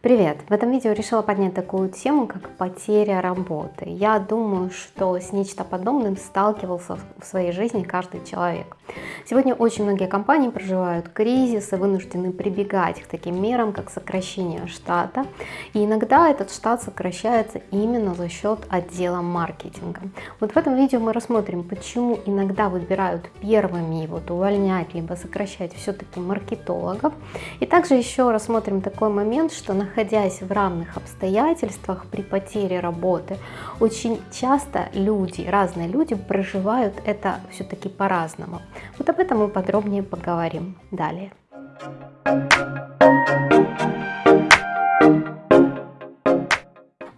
Привет! В этом видео решила поднять такую тему, как потеря работы. Я думаю, что с нечто подобным сталкивался в своей жизни каждый человек. Сегодня очень многие компании проживают кризис и вынуждены прибегать к таким мерам, как сокращение штата. И иногда этот штат сокращается именно за счет отдела маркетинга. Вот в этом видео мы рассмотрим, почему иногда выбирают первыми вот увольнять, либо сокращать все-таки маркетологов. И также еще рассмотрим такой момент, что на находясь в равных обстоятельствах при потере работы, очень часто люди, разные люди проживают это все-таки по-разному. Вот об этом мы подробнее поговорим далее.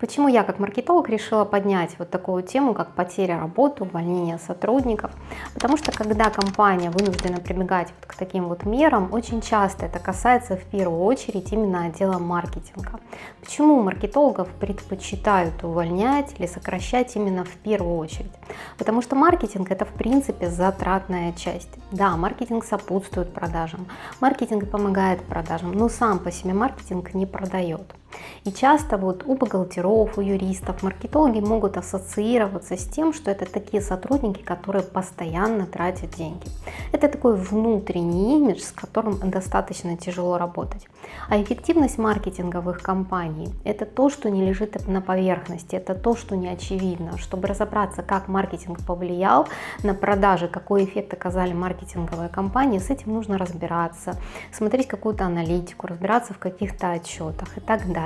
Почему я как маркетолог решила поднять вот такую тему, как потеря работы, увольнение сотрудников? Потому что когда компания вынуждена прибегать вот к таким вот мерам, очень часто это касается в первую очередь именно отдела маркетинга. Почему маркетологов предпочитают увольнять или сокращать именно в первую очередь? Потому что маркетинг это в принципе затратная часть. Да, маркетинг сопутствует продажам, маркетинг помогает продажам, но сам по себе маркетинг не продает. И часто вот у бухгалтеров, у юристов, маркетологи могут ассоциироваться с тем, что это такие сотрудники, которые постоянно тратят деньги. Это такой внутренний имидж, с которым достаточно тяжело работать. А эффективность маркетинговых компаний – это то, что не лежит на поверхности, это то, что не очевидно. Чтобы разобраться, как маркетинг повлиял на продажи, какой эффект оказали маркетинговые компании, с этим нужно разбираться, смотреть какую-то аналитику, разбираться в каких-то отчетах и так далее.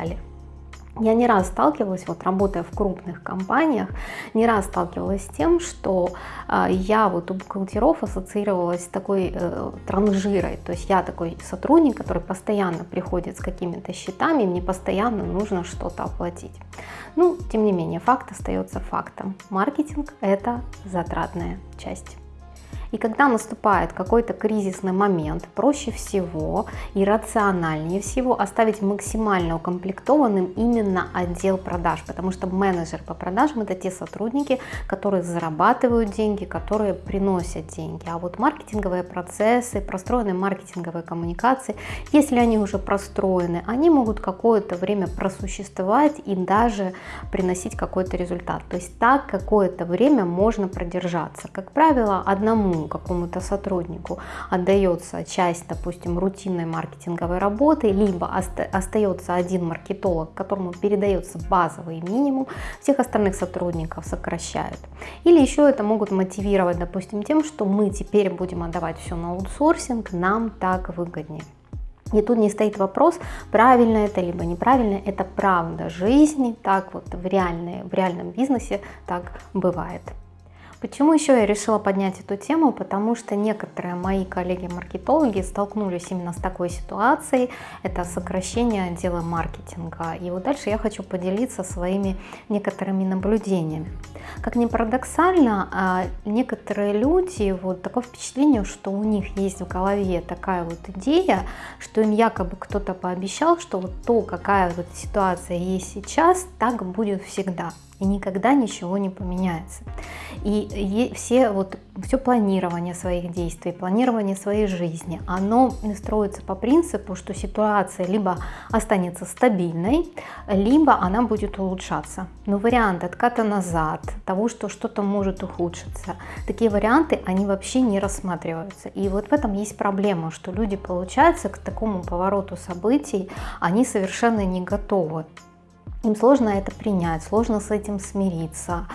Я не раз сталкивалась, вот работая в крупных компаниях, не раз сталкивалась с тем, что э, я вот у бухгалтеров ассоциировалась с такой э, транжирой, то есть я такой сотрудник, который постоянно приходит с какими-то счетами, мне постоянно нужно что-то оплатить. Ну, тем не менее, факт остается фактом. Маркетинг – это затратная часть. И когда наступает какой-то кризисный момент, проще всего и рациональнее всего оставить максимально укомплектованным именно отдел продаж, потому что менеджер по продажам это те сотрудники, которые зарабатывают деньги, которые приносят деньги. А вот маркетинговые процессы, простроенные маркетинговые коммуникации, если они уже простроены, они могут какое-то время просуществовать и даже приносить какой-то результат. То есть так какое-то время можно продержаться. Как правило, одному какому-то сотруднику отдается часть, допустим, рутинной маркетинговой работы, либо остается один маркетолог, которому передается базовый минимум, всех остальных сотрудников сокращают. Или еще это могут мотивировать, допустим, тем, что мы теперь будем отдавать все на аутсорсинг, нам так выгоднее. И тут не стоит вопрос, правильно это либо неправильно, это правда жизни, так вот в, реальной, в реальном бизнесе так бывает. Почему еще я решила поднять эту тему? Потому что некоторые мои коллеги-маркетологи столкнулись именно с такой ситуацией. Это сокращение отдела маркетинга. И вот дальше я хочу поделиться своими некоторыми наблюдениями. Как ни парадоксально, а, некоторые люди, вот такое впечатление, что у них есть в голове такая вот идея, что им якобы кто-то пообещал, что вот то, какая вот ситуация есть сейчас, так будет всегда и никогда ничего не поменяется. И все, вот, все планирование своих действий, планирование своей жизни, оно строится по принципу, что ситуация либо останется стабильной, либо она будет улучшаться. Но вариант отката назад, того, что что-то может ухудшиться, такие варианты, они вообще не рассматриваются. И вот в этом есть проблема, что люди, получается, к такому повороту событий, они совершенно не готовы им сложно это принять, сложно с этим смириться,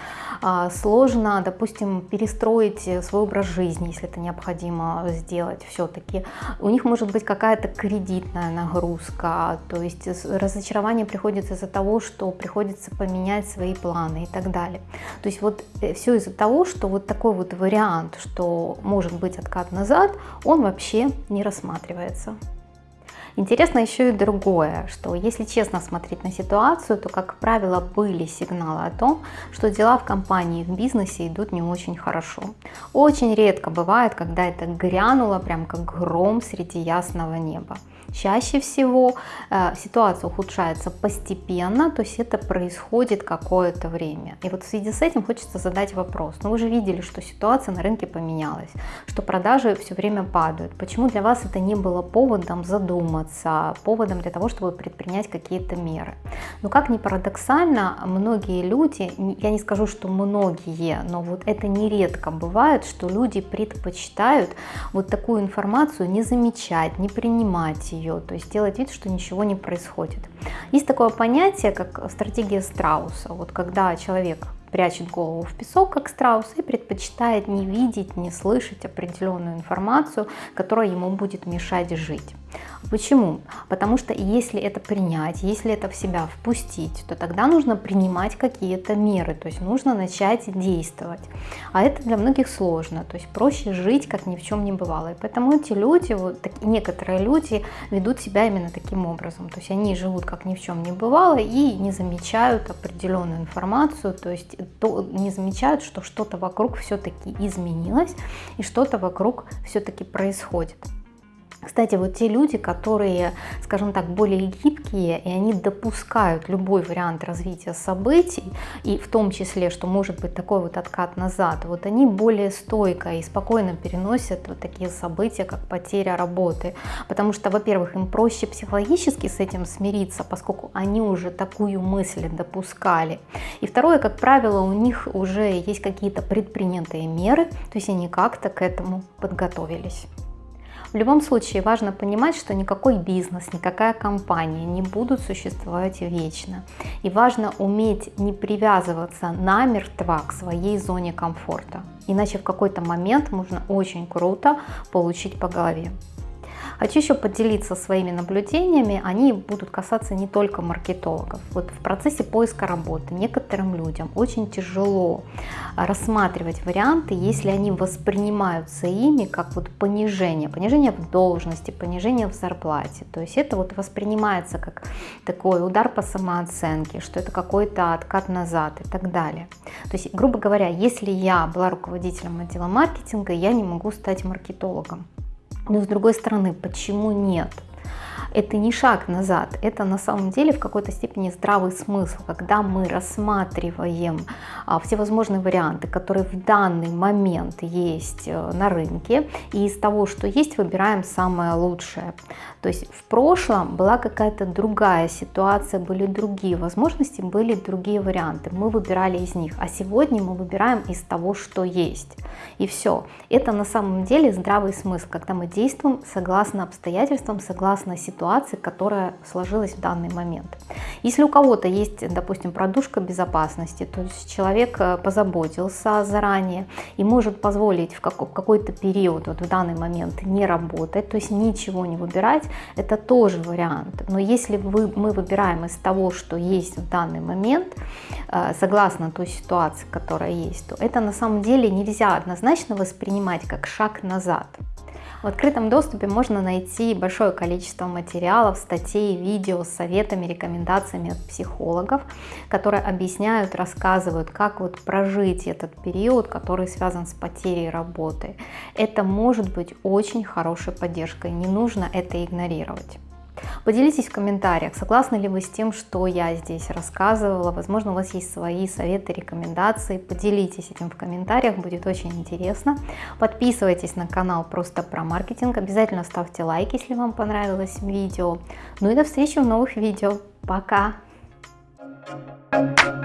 а, сложно, допустим, перестроить свой образ жизни, если это необходимо сделать все-таки. У них может быть какая-то кредитная нагрузка, то есть разочарование приходится из-за того, что приходится поменять свои планы и так далее. То есть вот э, все из-за того, что вот такой вот вариант, что может быть откат назад, он вообще не рассматривается. Интересно еще и другое, что если честно смотреть на ситуацию, то, как правило, были сигналы о том, что дела в компании, в бизнесе идут не очень хорошо. Очень редко бывает, когда это грянуло прям как гром среди ясного неба. Чаще всего э, ситуация ухудшается постепенно, то есть это происходит какое-то время. И вот в связи с этим хочется задать вопрос. Ну вы же видели, что ситуация на рынке поменялась, что продажи все время падают. Почему для вас это не было поводом задуматься, поводом для того, чтобы предпринять какие-то меры? Но как ни парадоксально, многие люди, я не скажу, что многие, но вот это нередко бывает, что люди предпочитают вот такую информацию не замечать, не принимать ее, то есть делать вид, что ничего не происходит. Есть такое понятие, как стратегия страуса. Вот когда человек прячет голову в песок, как страус, и предпочитает не видеть, не слышать определенную информацию, которая ему будет мешать жить. Почему? Потому что если это принять, если это в себя впустить, то тогда нужно принимать какие-то меры, то есть нужно начать действовать. А это для многих сложно, то есть проще жить, как ни в чем не бывало. И поэтому эти люди, вот так, некоторые люди ведут себя именно таким образом, то есть они живут как ни в чем не бывало и не замечают определенную информацию, то есть то, не замечают, что что-то вокруг все-таки изменилось и что-то вокруг все-таки происходит. Кстати, вот те люди, которые, скажем так, более гибкие, и они допускают любой вариант развития событий, и в том числе, что может быть такой вот откат назад, вот они более стойко и спокойно переносят вот такие события, как потеря работы. Потому что, во-первых, им проще психологически с этим смириться, поскольку они уже такую мысль допускали. И второе, как правило, у них уже есть какие-то предпринятые меры, то есть они как-то к этому подготовились. В любом случае важно понимать, что никакой бизнес, никакая компания не будут существовать вечно. И важно уметь не привязываться намертво к своей зоне комфорта. Иначе в какой-то момент можно очень круто получить по голове. Хочу еще поделиться своими наблюдениями, они будут касаться не только маркетологов. Вот в процессе поиска работы некоторым людям очень тяжело рассматривать варианты, если они воспринимаются ими как вот понижение, понижение в должности, понижение в зарплате. То есть это вот воспринимается как такой удар по самооценке, что это какой-то откат назад и так далее. То есть, грубо говоря, если я была руководителем отдела маркетинга, я не могу стать маркетологом. Но с другой стороны, почему нет? Это не шаг назад, это на самом деле в какой-то степени здравый смысл, когда мы рассматриваем а, всевозможные варианты, которые в данный момент есть э, на рынке, и из того, что есть, выбираем самое лучшее. То есть в прошлом была какая-то другая ситуация, были другие возможности, были другие варианты, мы выбирали из них, а сегодня мы выбираем из того, что есть. И все. Это на самом деле здравый смысл, когда мы действуем согласно обстоятельствам, согласно ситуации, ситуации, которая сложилась в данный момент. Если у кого-то есть, допустим, продушка безопасности, то есть человек э, позаботился заранее и может позволить в какой-то период, вот в данный момент, не работать, то есть ничего не выбирать, это тоже вариант. Но если вы, мы выбираем из того, что есть в данный момент, э, согласно той ситуации, которая есть, то это на самом деле нельзя однозначно воспринимать как шаг назад. В открытом доступе можно найти большое количество материалов, статей, видео с советами, рекомендациями от психологов, которые объясняют, рассказывают, как вот прожить этот период, который связан с потерей работы. Это может быть очень хорошей поддержкой, не нужно это игнорировать. Поделитесь в комментариях, согласны ли вы с тем, что я здесь рассказывала. Возможно, у вас есть свои советы, рекомендации. Поделитесь этим в комментариях, будет очень интересно. Подписывайтесь на канал просто про маркетинг. Обязательно ставьте лайк, если вам понравилось видео. Ну и до встречи в новых видео. Пока! Thank you.